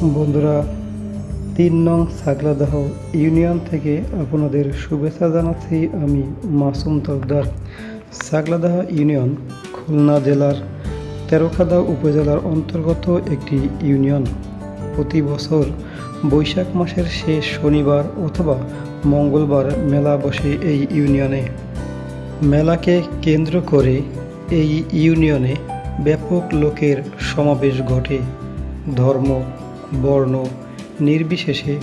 বন্ধুরা, তিন নং সাগলাদাহ ইউনিয়ন থেকে আপনাদের শুভেচ্ছা জানাচ্ছি আমি মাসুম তকদার। সাগলাদাহ ইউনিয়ন খুলনা জেলার তেরোখাদা উপজেলার অন্তর্গত একটি ইউনিয়ন। প্রতি বছর বৈশাখ মাসের শেষ শনিবার অথবা মঙ্গলবার মেলা বসে এই ইউনিয়নে। মেলাকে কেন্দ্র করে এই ইউনিয়নে ব্যাপক লোকের সমাবেশ ঘটে। ধর্ম বর্ণ নির্বিশেষে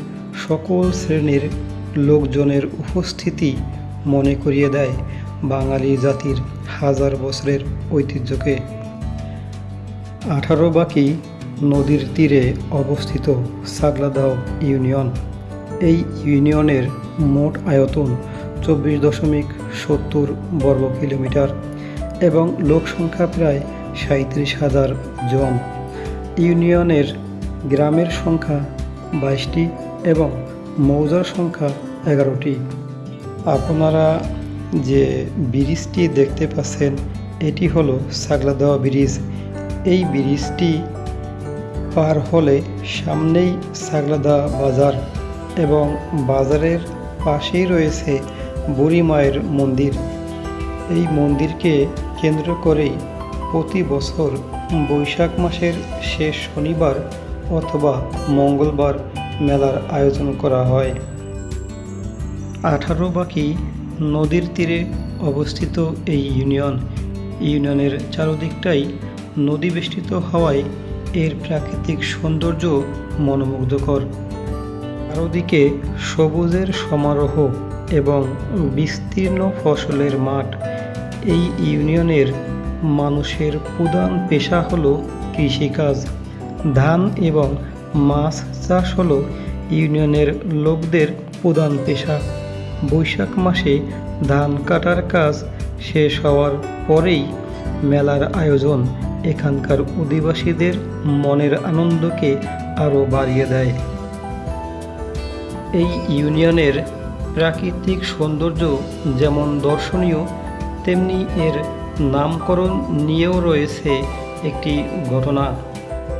সকল শ্রেণির লোকজনের উপস্থিতি মনে করিয়ে দেয় বাঙালি জাতির হাজার বছরের ঐতিহ্যকে। আঠারো বাকি নদীর তীরে অবস্থিত সাগলাদাও ইউনিয়ন। এই ইউনিয়নের মোট আয়তন চব্বিশ দশমিক সত্তর বর্গ কিলোমিটার এবং লোক সংখ্যা প্রায় সাঁত্রিশ হাজার জন। ইউনিয়নের গ্রামের সংখ্যা বাইশটি এবং মৌজার সংখ্যা এগারোটি। আপনারা যে ব্রিজটি দেখতে পাচ্ছেন, এটি হলো সাগলাদাওয়া ব্রিজ। এই ব্রিজটি পার হলে সামনেই সাগলাদা বাজার এবং বাজারের পাশেই রয়েছে বুড়ি মায়ের মন্দির। এই মন্দিরকে কেন্দ্র করেই প্রতি বছর বৈশাখ মাসের শেষ শনিবার অথবা মঙ্গলবার মেলার আয়োজন করা হয়। আঠারো বাকি নদীর তীরে অবস্থিত এই ইউনিয়ন। ইউনিয়নের চারদিকটাই নদী বেষ্টিত হওয়ায় এর প্রাকৃতিক সৌন্দর্য মনোমুগ্ধকর। চারদিকে সবুজের সমারোহ এবং বিস্তীর্ণ ফসলের মাঠ। এই ইউনিয়নের মানুষের প্রধান পেশা হলো কৃষিকাজ। ধান এবং মাছ চাষ হলো ইউনিয়নের লোকদের প্রধান পেশা। বৈশাখ মাসে ধান কাটার কাজ শেষ হওয়ার পরেই মেলার আয়োজন এখানকার অধিবাসীদের মনের আনন্দকে আরও বাড়িয়ে দেয়। এই ইউনিয়নের প্রাকৃতিক সৌন্দর্য যেমন দর্শনীয়, তেমনি এর নামকরণ নিয়েও রয়েছে একটি ঘটনা।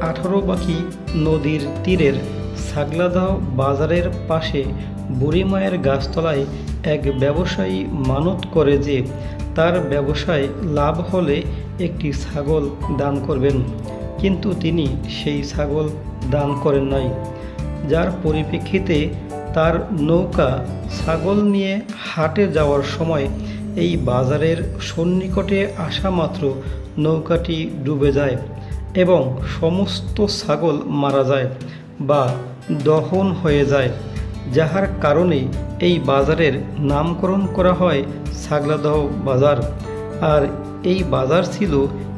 আঠারো বাকি নদীর তীরের সাগলাদাও বাজারের পাশে বুড়িমায়ের গাছতলায় এক ব্যবসায়ী মানত করে যে তার ব্যবসায় লাভ হলে একটি ছাগল দান করবেন। কিন্তু তিনি সেই ছাগল দান করেন নাই। যার পরিপ্রেক্ষিতে তার নৌকা ছাগল নিয়ে হাটে যাওয়ার সময় এই বাজারের সন্নিকটে আসা মাত্র নৌকাটি ডুবে যায়। এবং সমস্ত ছাগল মারা যায় বা দহন হয়ে যায়, যাহার কারণে এই বাজারের নামকরণ করা হয় সাগলাদহ বাজার। আর এই বাজার ছিল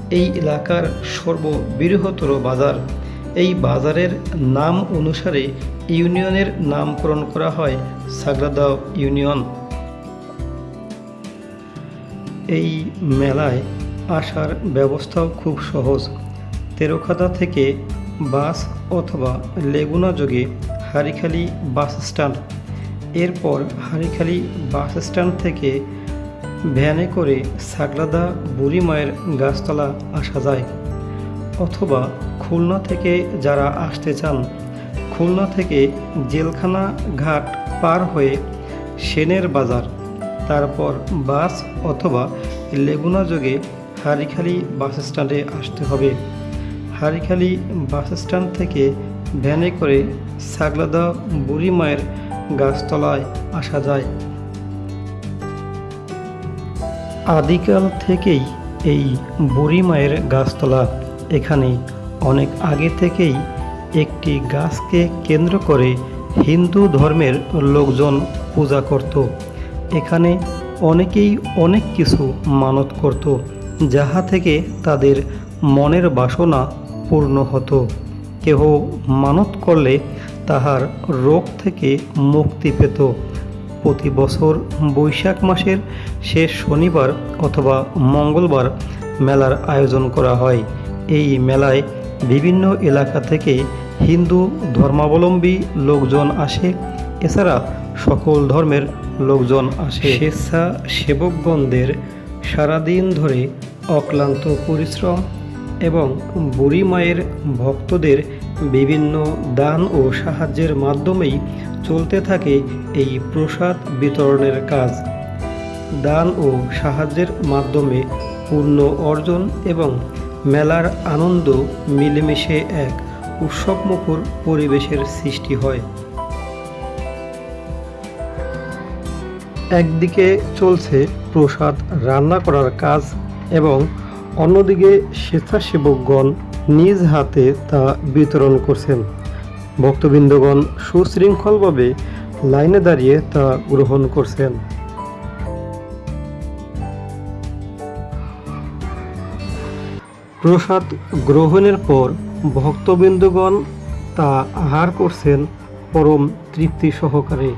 এই এলাকার সর্ববৃহত্তর বাজার। এই বাজারের নাম অনুসারে ইউনিয়নের নামকরণ করা হয় সাগরাদাও ইউনিয়ন। এই মেলায় আসার ব্যবস্থাও খুব সহজ। তেরোখাদা থেকে বাস অথবা লেগুনা যোগে হারিখালি বাস স্ট্যান্ড। এরপর হারিখালি বাস স্ট্যান্ড থেকে ভ্যানে করে সাগলাদা বুড়ি মায়ের গাছতলা আসা যায়। অথবা খুলনা থেকে যারা আসতে চান, খুলনা থেকে জেলখানা ঘাট পার হয়ে সেনের বাজার, তারপর বাস অথবা লেগুনা যোগে হারিখালি বাস স্ট্যান্ডে আসতে হবে। হারিখালি বাস স্ট্যান্ড থেকে ভ্যানে করে সাগলাদা বুড়ি মায়ের গাছতলায় আসা যায়। আদিকাল থেকেই এই বুড়ি মায়ের গাছতলা। এখানে অনেক আগে থেকেই একটি গাছকে কেন্দ্র করে হিন্দু ধর্মের লোকজন পূজা করত। এখানে অনেকেই অনেক কিছু মানত করত, যাহা থেকে তাদের মনের বাসনা পূর্ণ হতো। কেহ মানত করলে তাহার রোগ থেকে মুক্তি পেত। প্রতি বছর বৈশাখ মাসের শেষ শনিবার অথবা মঙ্গলবার মেলার আয়োজন করা হয়। এই মেলায় বিভিন্ন এলাকা থেকে হিন্দু ধর্মাবলম্বী লোকজন আসে। এছাড়া সকল ধর্মের লোকজন আসে। স্বেচ্ছা সেবকগণদের সারাদিন ধরে অক্লান্ত পরিশ্রম এবং বুড়ি মায়ের ভক্তদের বিভিন্ন দান ও সাহায্যের মাধ্যমেই চলতে থাকে এই প্রসাদ বিতরণের কাজ। দান ও সাহায্যের মাধ্যমে পূর্ণ অর্জন এবং মেলার আনন্দ মিলেমিশে এক উৎসবমুখর পরিবেশের সৃষ্টি হয়। একদিকে চলছে প্রসাদ রান্না করার কাজ এবং অন্যদিকে স্বেচ্ছাসেবকগণ নিজ হাতে তা বিতরণ করছেন। ভক্তবৃন্দগণ সুশৃঙ্খলভাবে লাইনে দাঁড়িয়ে তা গ্রহণ করছেন। প্রসাদ গ্রহণের পর ভক্তবৃন্দগণ তা আহার করছেন পরম তৃপ্তি সহকারে।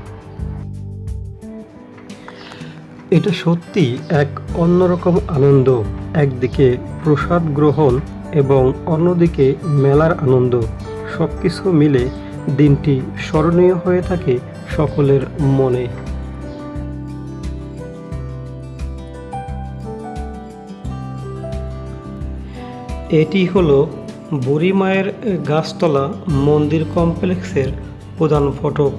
এটা সত্যি এক অন্যরকম আনন্দ। একদিকে প্রসাদ গ্রহণ এবং অন্যদিকে মেলার আনন্দ। সব কিছু মিলে দিনটি স্মরণীয় হয়ে থাকে সকলের মনে। এটি হলো বুড়িমায়ের গাছতলা মন্দির কমপ্লেক্সের প্রধান ফটক।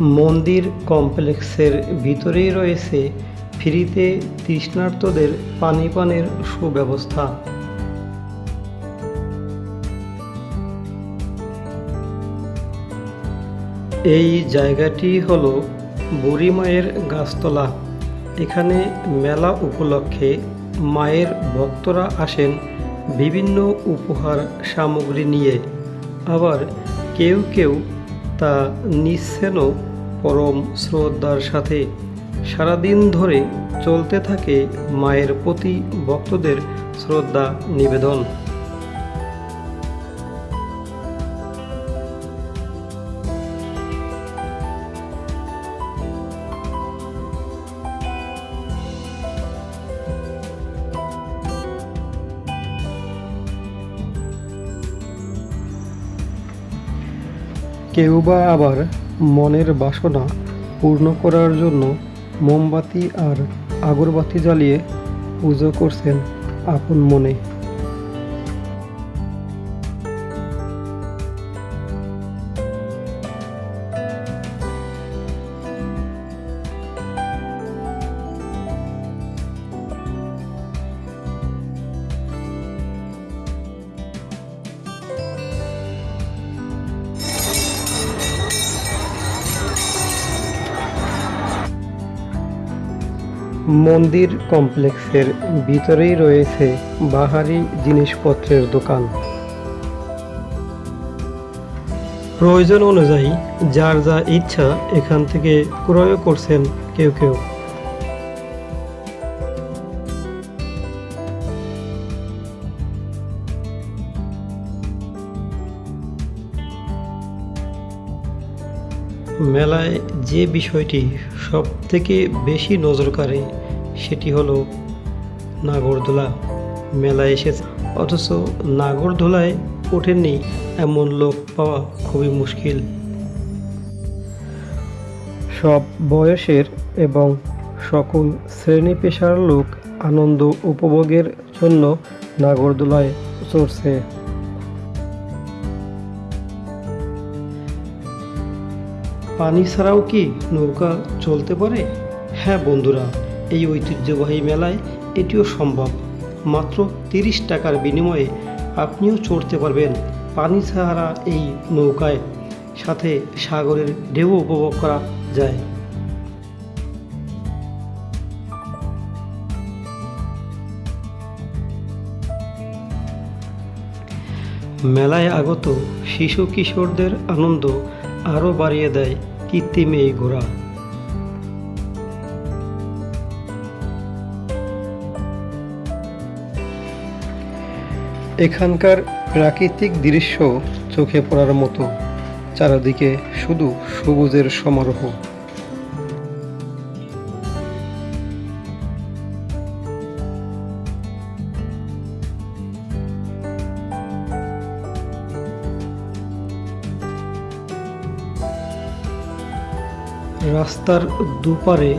মন্দির কমপ্লেক্সের ভিতরেই রয়েছে ফ্রিতে তৃষ্ণার্তদের পানি পানের সুব্যবস্থা। এই জায়গাটি হলো বুড়িমায়ের গাছতলা। এখানে মেলা উপলক্ষে মায়ের ভক্তরা আসেন বিভিন্ন উপহার সামগ্রী নিয়ে। আবার কেউ কেউ তা নিচ্ছেনও পরম শ্রদ্ধার সাথে। সারাদিন ধরে চলতে থাকে মায়ের প্রতি ভক্তদের শ্রদ্ধা নিবেদন। কেউ বা আবার মনের বাসনা পূর্ণ করার জন্য মোমবাতি আর আগরবাতি জ্বালিয়ে পুজো করছেন আপন মনে। মন্দির কমপ্লেক্সের ভিতরেই রয়েছে বাহারি জিনিসপত্রের দোকান। প্রয়োজন অনুযায়ী যার যা ইচ্ছা এখান থেকে ক্রয় করছেন কেউ কেউ। মেলায় যে বিষয়টি সবথেকে বেশি নজর কাড়ে সেটি হলো নাগরদোলা। মেলায় এসেছে। অথচ নাগরদোলায় ওঠেননি এমন লোক পাওয়া খুবই মুশকিল। সব বয়সের এবং সকল শ্রেণি পেশার লোক আনন্দ উপভোগের জন্য নাগরদোলায় চড়ছে। পানি ছাড়াও কি নৌকা চলতে পারে? হ্যাঁ বন্ধুরা এই ঐতিহ্যবাহী মেলায় এটিও সম্ভব। মাত্র তিরিশ টাকার বিনিময়ে আপনিও চড়তে পারবেন পানি ছাড়া এই নৌকায়। সাথে সাগরের ঢেউ উপভোগ করা যায়। মেলায় আগত শিশু কিশোরদের আনন্দ আরও বাড়িয়ে দেয় কৃত্রিম এই ঘোড়া। এখানকার প্রাকৃতিক দৃশ্য চোখে পড়ার মতো, চারিদিকে শুধু সবুজের সমারোহ। রাস্তার দুপারে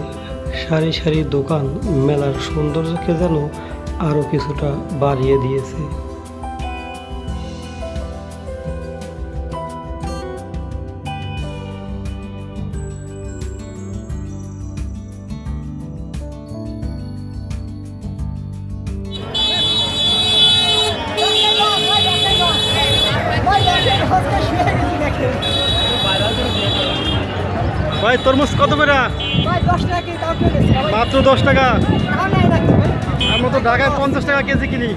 সারি সারি দোকান, মেলার সৌন্দর্যকে যেন আরও কিছুটা বাড়িয়ে দিয়েছে। ভাই তরমুজ কত করে? মাত্র দশ টাকা? আমরা তো ঢাকায় পঞ্চাশ টাকা কেজি কিনি।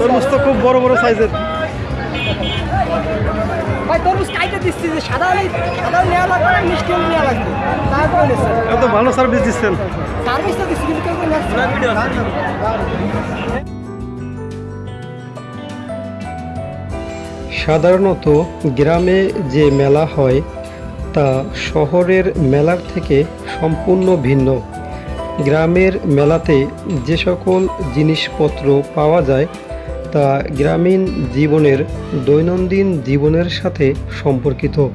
তরমুজ তো খুব বড় বড় সাইজের। ভাই তরমুজ কাইটে দিচ্ছি যে সাদা সাদা নেওয়া লাগবে না মিষ্টি হলে নেওয়া লাগবে। তারপরে এত ভালো সার্ভিস দিচ্ছেন। সার্ভিস তো দিচ্ছি কিন্তু সাধারণত গ্রামে যে মেলা হয়, তা শহরের মেলার থেকে সম্পূর্ণ ভিন্ন। গ্রামের মেলাতে যে সকল জিনিসপত্র পাওয়া যায়, তা গ্রামীণ জীবনের, দৈনন্দিন জীবনের সাথে সম্পর্কিত।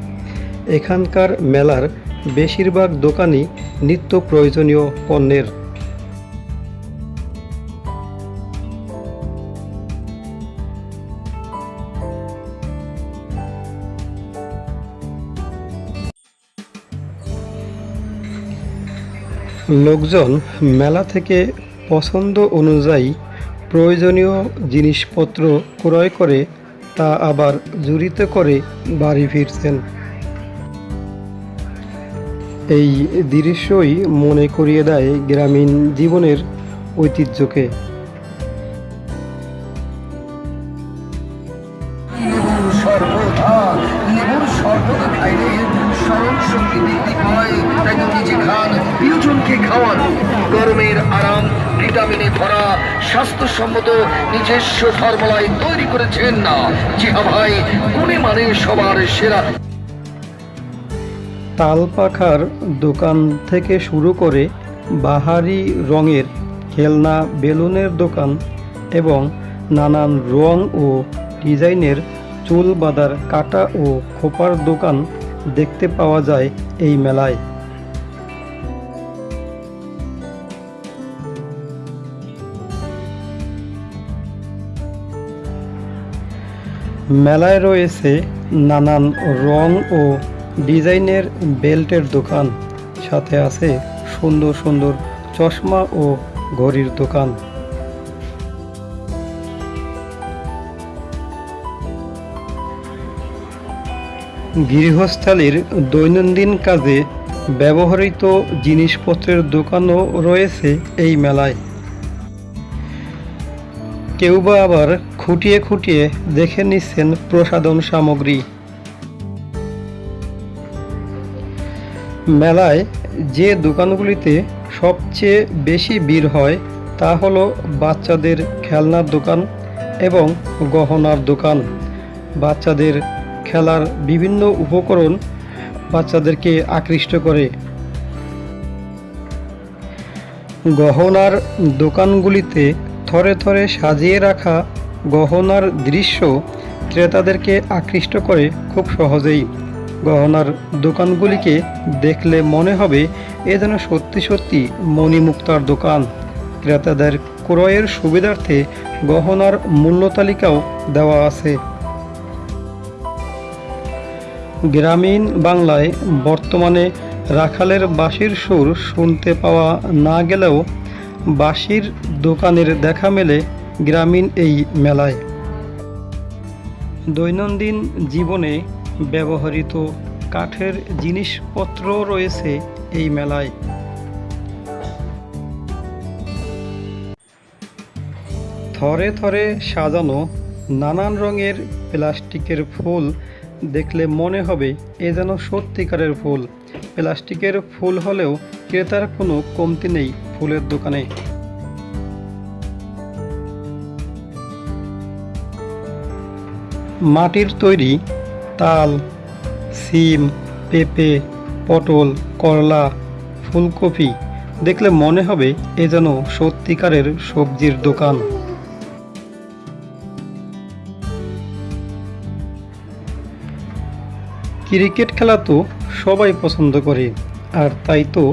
এখানকার মেলার বেশিরভাগ দোকানই নিত্য প্রয়োজনীয় পণ্যের। লোকজন মেলা থেকে পছন্দ অনুযায়ী প্রয়োজনীয় জিনিসপত্র ক্রয় করে তা আবার জুড়িতে করে বাড়ি ফিরছেন। এই দৃশ্যই মনে করিয়ে দেয় গ্রামীণ জীবনের ঐতিহ্যকে। সবার সেরা। তাল পাখার দোকান থেকে শুরু করে বাহারি রঙের খেলনা, বেলুনের দোকান এবং নানান রং ও ডিজাইনের চুল বাঁধার কাটা ও খোপার দোকান দেখতে পাওয়া যায় এই মেলায়। মেলায় রয়েছে নানান রং ও ডিজাইনের বেল্টের দোকান। সাথে আছে সুন্দর সুন্দর চশমা ও ঘড়ির দোকান। গৃহস্থালির দৈনন্দিন কাজে ব্যবহৃত জিনিসপত্রের দোকানও রয়েছে এই মেলায়। কেউ বা আবার খুঁটিয়ে খুঁটিয়ে দেখে নিচ্ছেন প্রসাধন সামগ্রী। মেলায় যে দোকানগুলিতে সবচেয়ে বেশি ভিড় হয় তা হলো বাচ্চাদের খেলনার দোকান এবং গহনার দোকান। বাচ্চাদের খেলার বিভিন্ন উপকরণ বাচ্চাদেরকে আকৃষ্ট করে। গহনার দোকানগুলিতে থরে থরে সাজিয়ে রাখা গহনার দৃশ্য ক্রেতাদেরকে আকৃষ্ট করে খুব সহজেই। গহনার দোকানগুলিকে দেখলে মনে হবে এ যেন সত্যি সত্যি মণিমুক্তার দোকান। ক্রেতাদের ক্রয়ের সুবিধার্থে গহনার মূল্য তালিকাও দেওয়া আছে। গ্রামীণ বাংলায় বর্তমানে রাখালের বাঁশির সুর শুনতে পাওয়া না গেলেও বাঁশির দোকানের দেখা মেলে গ্রামীণ এই মেলায়। দৈনন্দিন জীবনে ব্যবহৃত কাঠের জিনিসপত্র রয়েছে এই মেলায়। থরে থরে সাজানো নানান রঙের প্লাস্টিকের ফুল দেখলে মনে হবে এ যেন সত্যিকারের ফুল। প্লাস্টিকের ফুল হলেও ক্রেতার কোনো কমতি নেই ফুলের দোকানে। মাটির তৈরি তাল, সিম, পেঁপে, পটল, করলা, ফুলকপি। দেখলে মনে হবে এ যেন সত্যিকারের সবজির দোকান। ক্রিকেট খেলা তো সবাই পছন্দ করে, আর তাই তো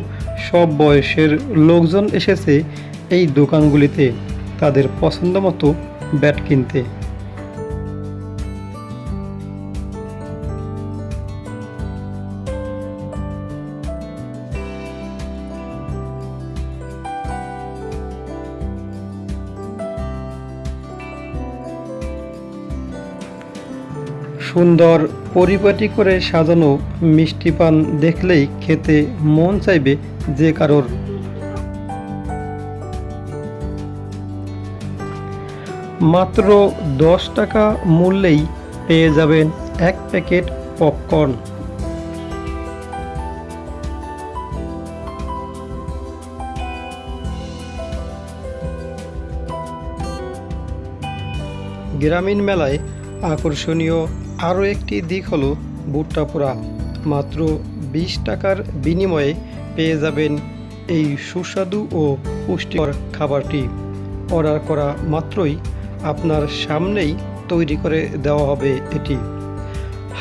সব বয়সের লোকজন এসেছে এই দোকানগুলিতে তাদের পছন্দ মতো ব্যাট কিনতে। সুন্দর পরিপাটি করে সাজানো মিষ্টি পান দেখলেই খেতে মন চাইবে যে কারোর। মাত্র দশ টাকা মূল্যেই পেয়ে যাবেন এক প্যাকেট পপকর্ন। গ্রামীণ মেলায় আকর্ষণীয় আরও একটি দিক হলো ভুট্টা পোড়া। মাত্র বিশ টাকার বিনিময়ে পেয়ে যাবেন এই সুস্বাদু ও পুষ্টিকর খাবারটি। অর্ডার করা মাত্রই আপনার সামনেই তৈরি করে দেওয়া হবে এটি।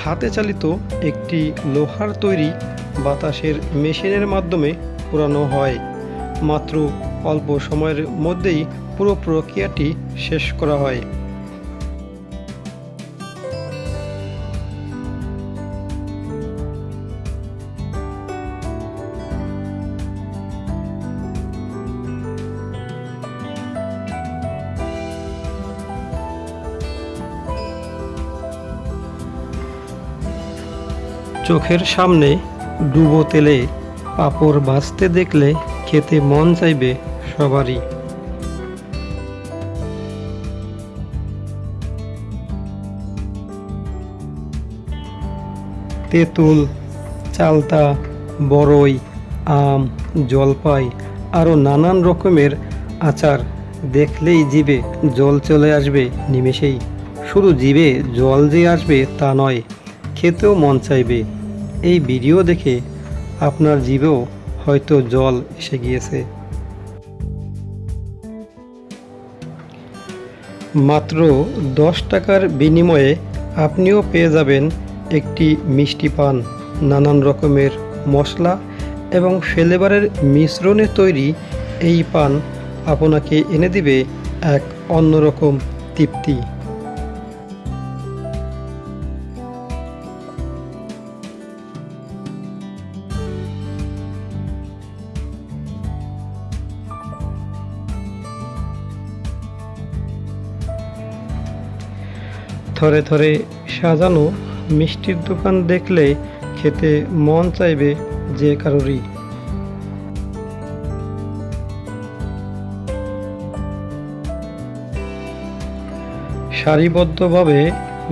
হাতে চালিত একটি লোহার তৈরি বাতাসের মেশিনের মাধ্যমে পোড়ানো হয়। মাত্র অল্প সময়ের মধ্যেই পুরো প্রক্রিয়াটি শেষ করা হয়। চোখের সামনে ডুবো তেলে পাঁপড় ভাজতে দেখলে খেতে মন চাইবে সবারই। তেঁতুল, চালতা বড়ই আম, জলপাই আরও নানান রকমের আচার দেখলেই জিবে জল চলে আসবে নিমেষেই। শুধু জিবে জল যে আসবে তা নয়, খেতেও মন চাইবে। এই ভিডিও দেখে আপনার জিভেও হয়তো জল এসে গিয়েছে। মাত্র দশ টাকার বিনিময়ে আপনিও পেয়ে যাবেন একটি মিষ্টি পান, নানান রকমের মশলা এবং ফ্লেভারের মিশ্রণে তৈরি এই পান আপনাকে এনে দিবে এক অন্যরকম তৃপ্তি। থরে থরে সাজানো মিষ্টির দোকান দেখলে খেতে মন চাইবে যে কারোরই। সারিবদ্ধভাবে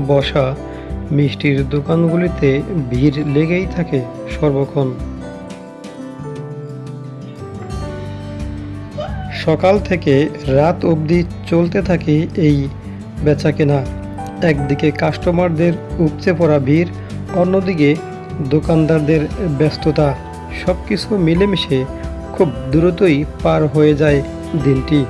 বসা মিষ্টির দোকানগুলিতে ভিড় লেগেই থাকে সর্বক্ষণ। সকাল থেকে রাত অবধি চলতে থাকে এই বেচাকেনা। একদিকে কাস্টমারদের উপচে পড়া ভিড়, অন্যদিকে দোকানদারদের ব্যস্ততা। সব কিছু মিলেমিশে খুব দ্রুতই পার হয়ে যায় দিনটি।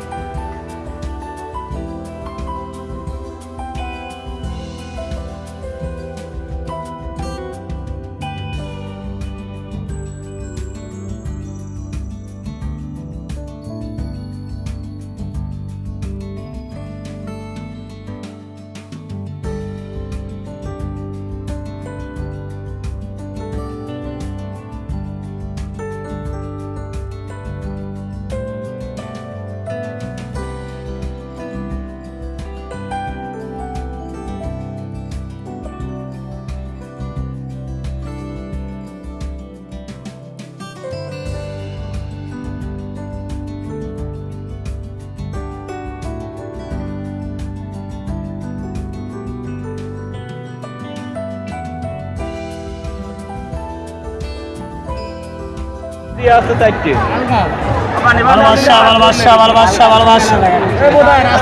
ভালোবাসা ভালোবাসা ভালোবাসা ভালোবাসা।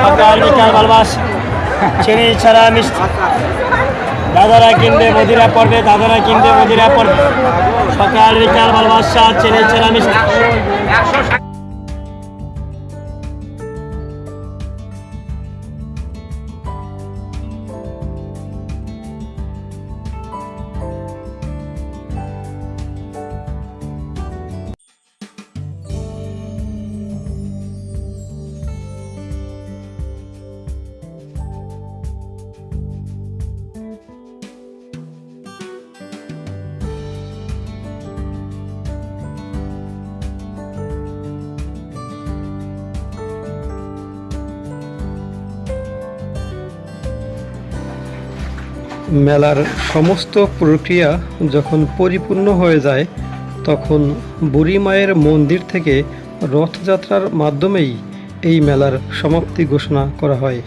সকাল ভালোবাসা। চিনি ছাড়া মিষ্টি। দাদারা কিনবে মদিরা পড়বে, দাদারা কিনবে মদিরা পড়বে। সকাল বিকাল ভালোবাসা, চিনি ছাড়া মিষ্টি। মেলার সমস্ত প্রক্রিয়া যখন পরিপূর্ণ হয়ে যায়, তখন বুড়ি মায়ের মন্দির থেকে রথযাত্রার মাধ্যমেই এই মেলার সমাপ্তি ঘোষণা করা হয়।